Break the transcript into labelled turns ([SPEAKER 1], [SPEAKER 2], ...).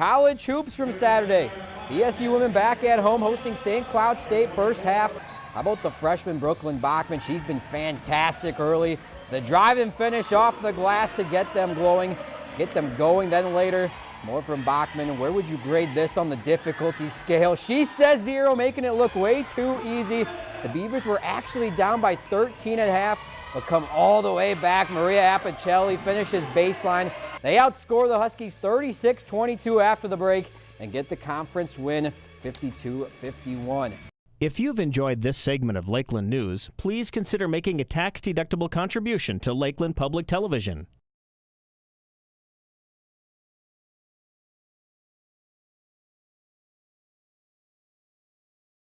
[SPEAKER 1] college hoops from Saturday. BSU women back at home hosting St. Cloud State first half. How about the freshman Brooklyn Bachman? She's been fantastic early. The drive and finish off the glass to get them glowing, get them going. Then later, more from Bachman. Where would you grade this on the difficulty scale? She says zero, making it look way too easy. The Beavers were actually down by 13 and a half, but come all the way back. Maria Apicelli finishes baseline. They outscore the Huskies 36-22 after the break and get the conference win 52-51.
[SPEAKER 2] If you've enjoyed this segment of Lakeland News, please consider making a tax-deductible contribution to Lakeland Public Television.